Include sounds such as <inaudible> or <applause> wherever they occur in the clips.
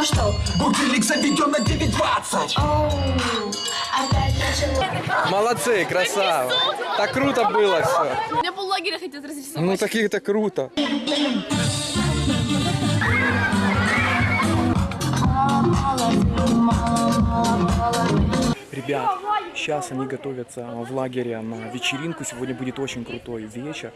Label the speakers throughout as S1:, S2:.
S1: Ну что?
S2: Будильник заведен на 9.20.
S1: Оу, опять начало.
S3: Молодцы, красава. Так круто было все.
S4: Меня поллагеря хотят разрисовать.
S3: Ну такие это круто. Ребят, сейчас они готовятся в лагере на вечеринку. Сегодня будет очень крутой вечер.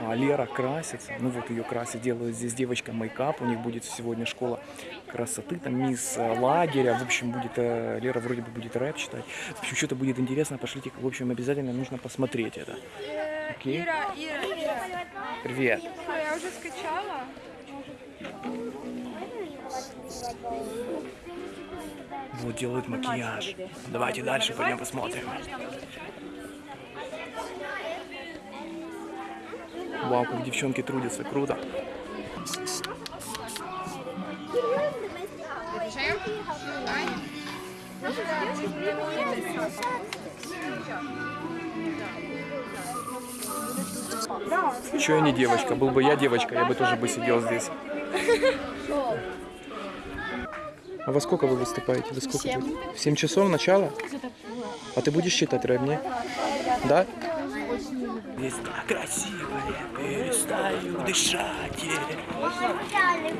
S3: А, Лера красится, ну вот ее красит, делает здесь девочка мейкап. У них будет сегодня школа красоты, там мисс э, лагеря. В общем, будет э, Лера вроде бы будет рэп читать. В общем, что-то будет интересно. Пошлите, в общем, обязательно нужно посмотреть это. Окей?
S4: Ира, Ира, Ира.
S3: Привет.
S4: Я уже скачала?
S3: Вот делают макияж. Давайте дальше пойдем посмотрим. Вау, как девчонки трудятся, круто. Че я не девочка? Был бы я девочка, я бы тоже бы сидел здесь. А во сколько вы выступаете? Во сколько? В 7 часов начало? А ты будешь считать мне? Да? Здесь так красиво, я перестаю дышать.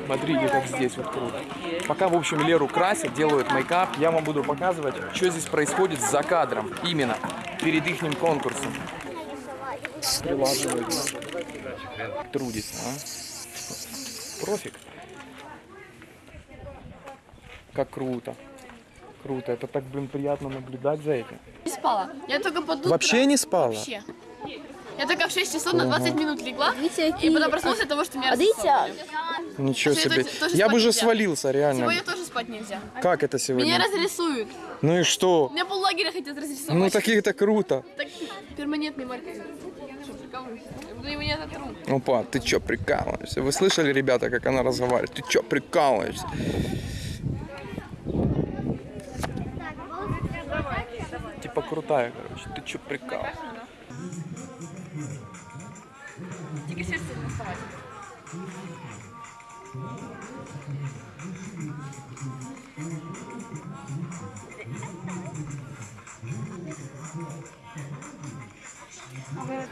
S3: Смотрите, как здесь вот круто. Пока, в общем, Леру красят, делают мейкап, я вам буду показывать, что здесь происходит за кадром. Именно перед их конкурсом. Прилаживают. Трудится, а? Профик. Как круто. Круто. Это так, блин, приятно наблюдать за этим.
S4: Не спала. Я только под утро.
S3: Вообще не спала?
S4: Вообще. Я только в 6 часов на 20 минут легла.
S1: Дивіться,
S4: И
S1: які...
S4: потом проснулась от того, что меня
S1: А дивіться,
S4: рассосали.
S3: Ничего
S4: Что,
S3: себе.
S4: это тоже
S3: Я бы
S4: спать
S3: уже
S4: нельзя?
S3: свалился, реально.
S4: Сегодня тоже спать нельзя.
S3: Как это сегодня?
S4: Меня разрисуют.
S3: Ну и что?
S4: Меня поллагеря хотят разрисовать.
S3: Ну таких-то круто.
S4: Так, перманентный маркер. Что, прикалываешься? Я буду его не оторву.
S3: Опа, ты чё, прикалываешься? Вы слышали, ребята, как она разговаривает? Ты чё, прикалываешься? Типа крутая, короче. Ты чё, прикалываешься?
S4: Тільки сердце не вставать.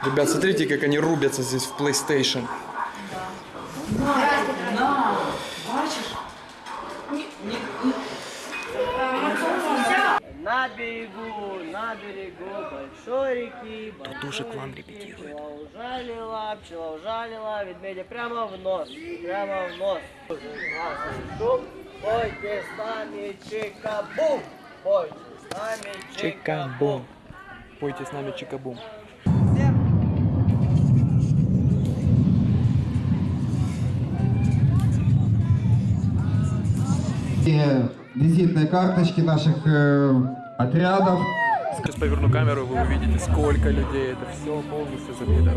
S3: Ребят, смотрите, как они рубятся здесь в PlayStation.
S5: На берегу, на берегу большой реки.
S3: Тут тоже к вам репетирует.
S5: Пчела ужалила, пчела ужалила, ведмедя прямо в нос, прямо в нос. Шум, пойте с нами чикабум, пойте с нами
S3: Чикабум. Пойте с нами чикабум.
S6: Визитные карточки наших э, отрядов.
S3: Сейчас поверну камеру, вы увидите, сколько людей. Это все полностью забито.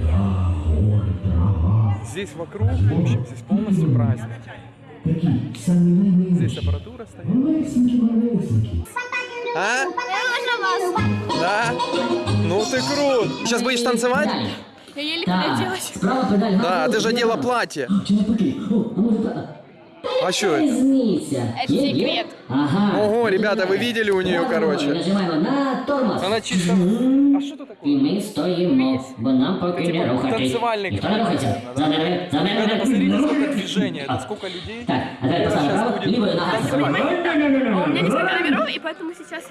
S3: Здесь вокруг, в общем, здесь полностью праздник. Здесь аппаратура стоит. А? Да? Ну ты крут. Сейчас будешь танцевать?
S4: Я еле
S7: педаль
S3: Да, ты же одела платье.
S7: Чи не поки? О, а може так?
S3: А что это?
S7: Різниця.
S4: Это
S7: Є, є?
S4: секрет.
S7: Ага.
S3: Ого, ребята, вы видели у нее, короче?
S7: Нажимаємо на тормоз.
S3: Она чисто... А что это
S7: І
S3: такое?
S7: ми стоїмо, бо нам поки
S3: Типа
S7: не рухатись.
S3: танцевальник.
S7: Ніхто не рухається. Забери,
S3: Ребята,
S7: забери.
S3: посмотрите, сколько движения, это сколько людей.
S7: Так, а тепер поставимо
S3: Сейчас
S7: право,
S3: будет
S7: лівою ногою.
S3: танцевать.
S4: А у меня несколько номеров, и поэтому сейчас...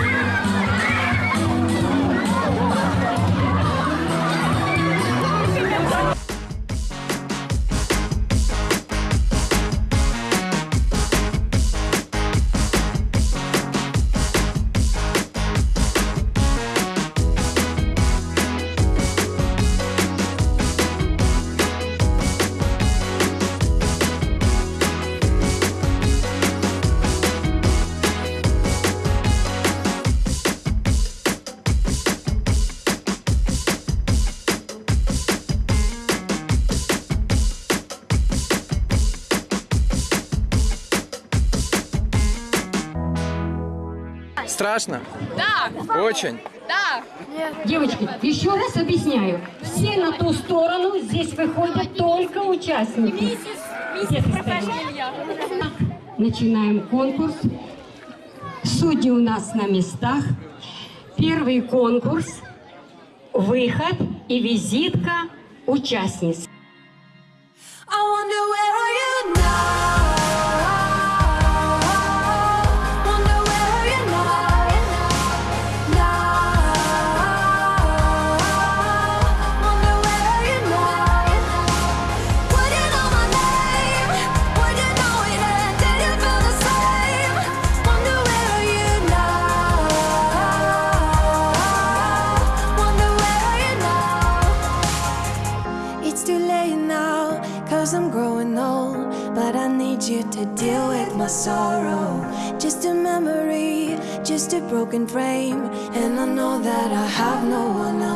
S4: Yeah. <laughs>
S3: страшно?
S4: Да,
S3: Очень.
S4: да.
S8: Девочки, еще раз объясняю. Все на ту сторону, здесь выходят только участники. С этой стороны. Начинаем конкурс. Судьи у нас на местах. Первый конкурс, выход и визитка участниц.
S1: I wonder where are you now?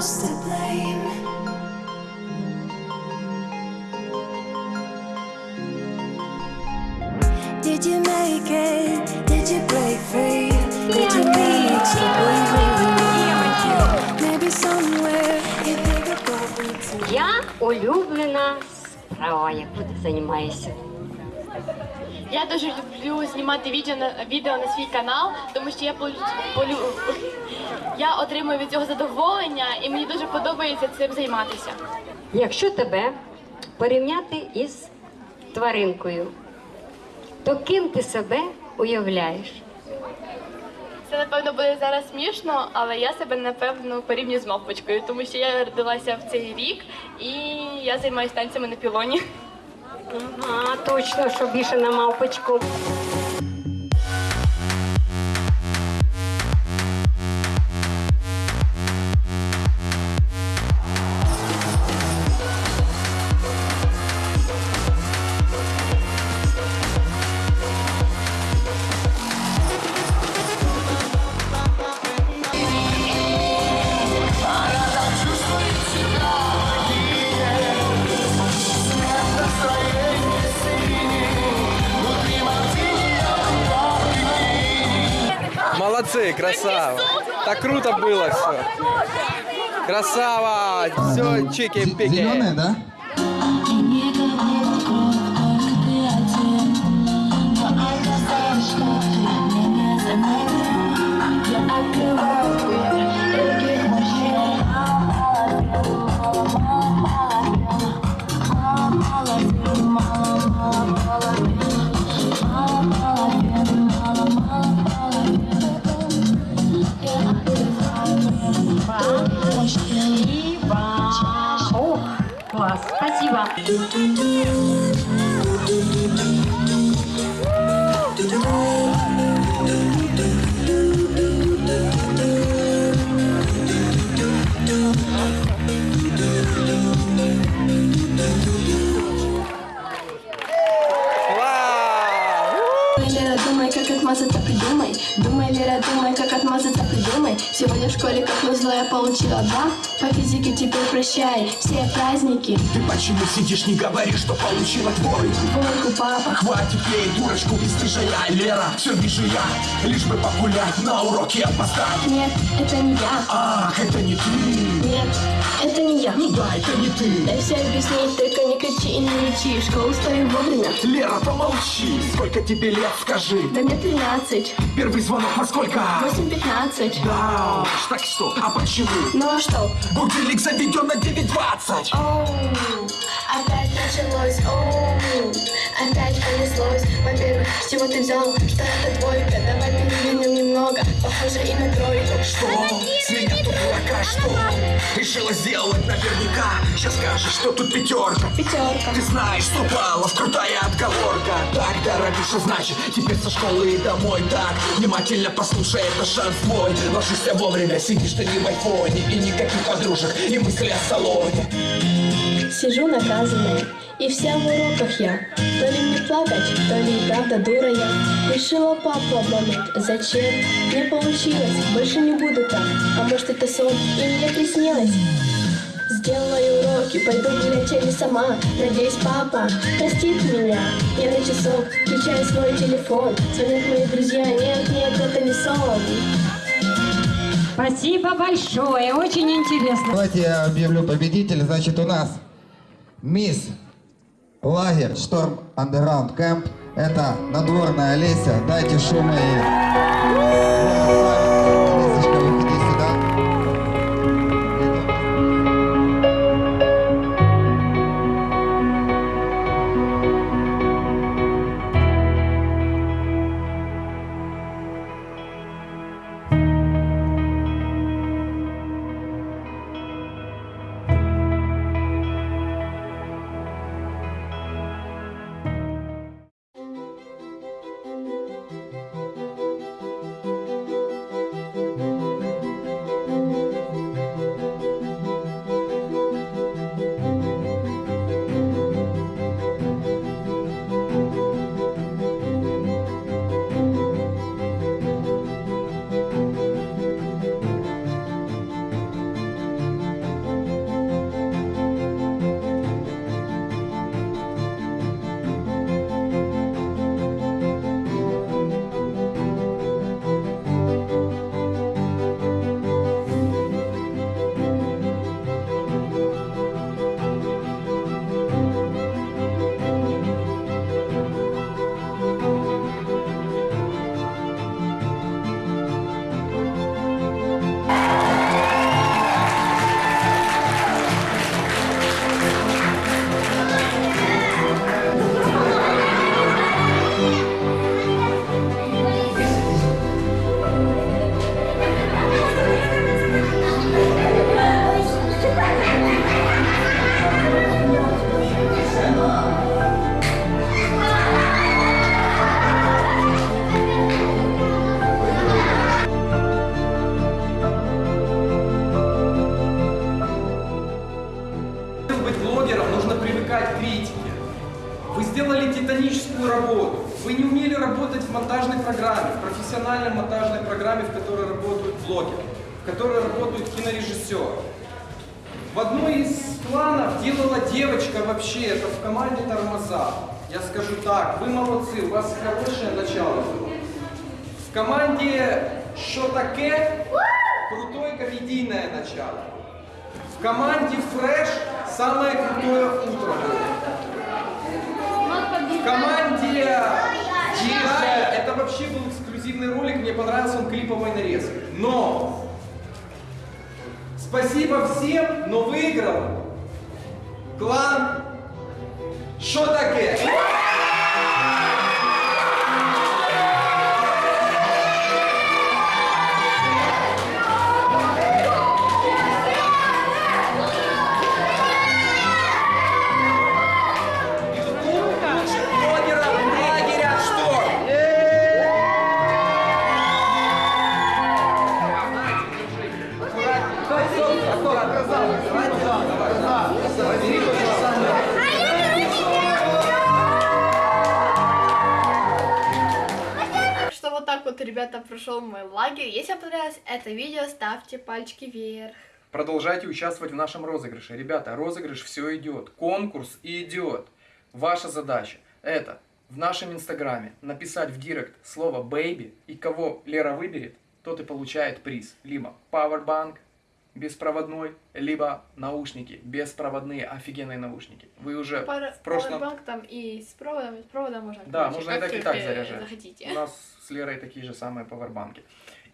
S1: One else to blame. Did you make it? Did you break free? Did you reach the believe Maybe somewhere you think about me too.
S8: Я улюблена справа, яку ти займаєшся.
S4: Я дуже люблю знімати відео на відео на свій канал, тому що я полю, полю, я отримую від цього задоволення і мені дуже подобається цим займатися.
S8: Якщо тебе порівняти із тваринкою, то ким ти себе уявляєш?
S4: Це напевно буде зараз смішно, але я себе напевно порівнюю з мавпочкою, тому що я родилася в цей рік і я займаюся танцями на пілоні.
S8: Ага, точно, що більше на мавпочку.
S3: Молодцы, красава. Так круто было все. Красава. Все, чики-пики.
S6: Зеленые, да?
S8: Спасибо.
S3: Вау!
S9: Лера, думай, как отмазаться, придумай Думай, Лера, думай, как отмазаться, придумай Сегодня в школе, как назло, я получила два. По физике теперь прощай все праздники.
S2: Ты почему сидишь, не говоришь, что получила двойку?
S9: Двойку, папа.
S2: Хватит ей дурочку бесстыжая, Лера, все вижу я. Лишь бы погулять, на уроке опоздать
S9: Нет, это не я.
S2: Ах, это не ты.
S9: Нет, это не я.
S2: Ну да, это не ты.
S9: Дай все объяснить, только не кричи и не лечи В школу стою вовремя.
S2: Лера, помолчи. Сколько тебе лет, скажи
S9: Да мне 13,
S2: Первый звонок во сколько?
S9: 8-15
S2: Да уж, так что, а почему?
S9: Ну а что?
S2: Будильник заведен на 9.20
S1: Оу, опять началось, оу, опять понеслось. Во-первых, с чего ты взял, что это двойка? Давай перевернем немного, похоже и на тройку.
S2: Что? С меня тут дурака, что? Решила сделать наверняка Сейчас скажешь, что тут пятерка
S9: Пятерка.
S2: Ты знаешь, что баллов, крутая отговорка Так, дорогуша, значит, теперь со школы и домой Так, внимательно послушай, это шанс твой Ложишься вовремя, сидишь ты не в айфоне И никаких подружек, и мысли о салоне
S9: Сижу наказанная, и вся в уроках я. То ли мне плакать, то ли и правда дура я. Решила папу обмануть. Зачем? Не получилось, больше не буду так. А может это сон, и мне приснилось? Сделаю уроки, пойду гулять или сама Надеюсь, папа простит меня Я на часок включаю свой телефон Звонят мои друзья, нет, нет, это не сон
S8: Спасибо большое, очень интересно.
S10: Давайте я объявлю победителя. Значит, у нас мисс лагерь Шторм Андеграунд Кэмп. Это надворная Олеся. Дайте шума
S11: работают блогеры, в которой работают кинорежиссеры. В одной из планов делала девочка вообще, это в команде «Тормоза». Я скажу так, вы молодцы, у вас хорошее начало было. В команде «Что таке» крутое комедийное начало. В команде «Фреш» самое крутое утро было. В команде «Джирая» это вообще был эксклюзивный ролик, мне понравился он клиповой нарезкой. Но спасибо всем, но выиграл клан «Что
S12: прошел мой лагерь. Если вам понравилось это видео, ставьте пальчики вверх.
S3: Продолжайте участвовать в нашем розыгрыше. Ребята, розыгрыш все идет. Конкурс идет. Ваша задача это в нашем инстаграме написать в директ слово baby и кого Лера выберет, тот и получает приз. Либо Powerbank беспроводной, либо наушники беспроводные, офигенные наушники. Вы уже
S12: Пара-
S3: в прошлом...
S12: Powerbank там и с проводом, и с проводом можно.
S3: Да, можно и так, и так заряжать.
S12: захотите.
S3: У нас с Лерой такие же самые пауэрбанки.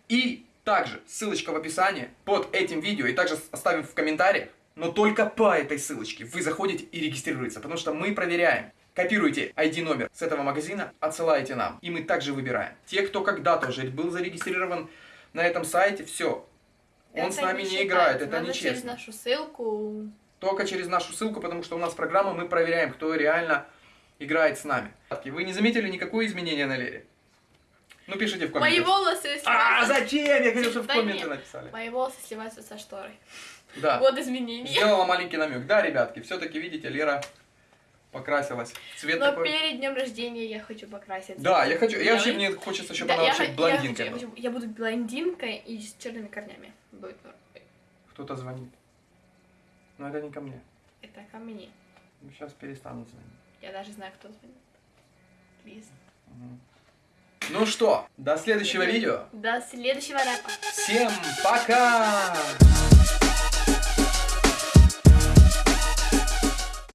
S3: И также ссылочка в описании под этим видео, и также оставим в комментариях, но только по этой ссылочке вы заходите и регистрируетесь, потому что мы проверяем. Копируйте ID-номер с этого магазина, отсылаете нам, и мы также выбираем. Те, кто когда-то уже был зарегистрирован на этом сайте, все. Он с нами не играет, это
S12: Надо через
S3: нечестно.
S12: нашу ссылку.
S3: Только через нашу ссылку, потому что у нас программа, мы проверяем, кто реально играет с нами. Вы не заметили никакое изменение на Лере? Ну, пишите в
S12: Мои
S3: комментариях.
S12: волосы
S3: А,
S12: сливаются-
S3: зачем? Я хотел, чтобы в комменты написали.
S12: Мои волосы сливаются со шторой.
S3: Да.
S12: Вот изменения.
S3: Сделала маленький намек. Да, ребятки, все-таки, видите, Лера покрасилась. Цвет
S12: Но
S3: такой.
S12: перед днем рождения я хочу покраситься.
S3: Да, я хочу, я вообще, мне хочется, чтобы
S12: Да,
S3: она
S12: я
S3: вообще
S12: я
S3: блондинкой
S12: хочу-. Я, я буду блондинкой и с черными корнями. Будет.
S3: Кто-то звонит. Но это не ко мне.
S12: Это ко мне.
S3: Сейчас перестану звонить.
S12: Я даже знаю, кто звонит. Плиз.
S3: Ну что, до следующего видео.
S12: До следующего рэпа.
S3: Всем пока!